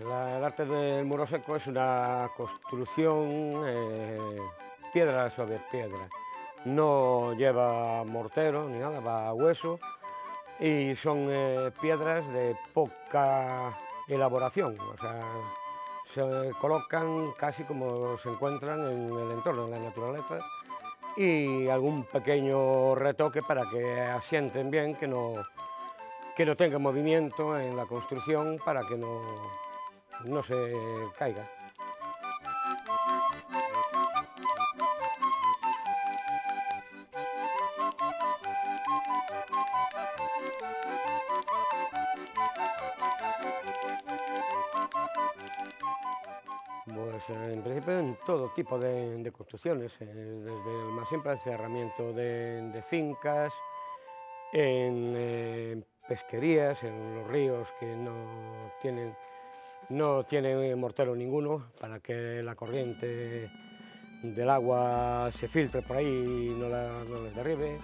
El arte del muro seco es una construcción eh, piedra sobre piedra. No lleva mortero ni nada, va a hueso y son eh, piedras de poca elaboración. O sea, se colocan casi como se encuentran en el entorno, en la naturaleza, y algún pequeño retoque para que asienten bien, que no, que no tenga movimiento en la construcción para que no, no se caiga. Pues en principio en todo tipo de, construcciones, eh, desde el más simple encerramiento de, fincas, en eh, pesquerías, en los ríos que no tienen, no tienen mortero ninguno para que la corriente del agua se filtre por ahí y no, no les derribe,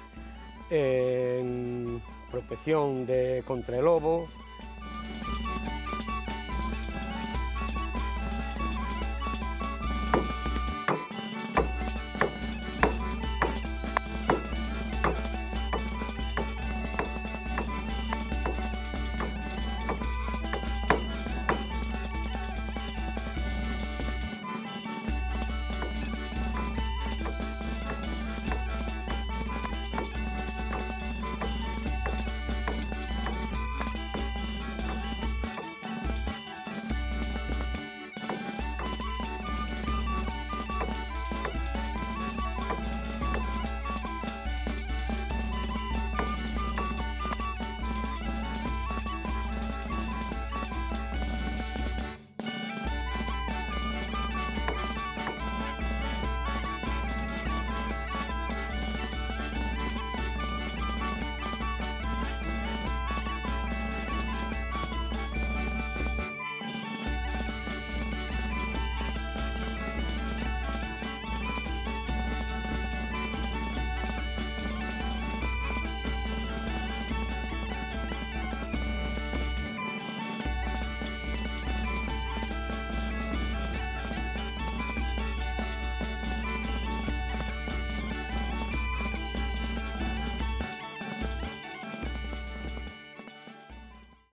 en protección de, contra el lobo,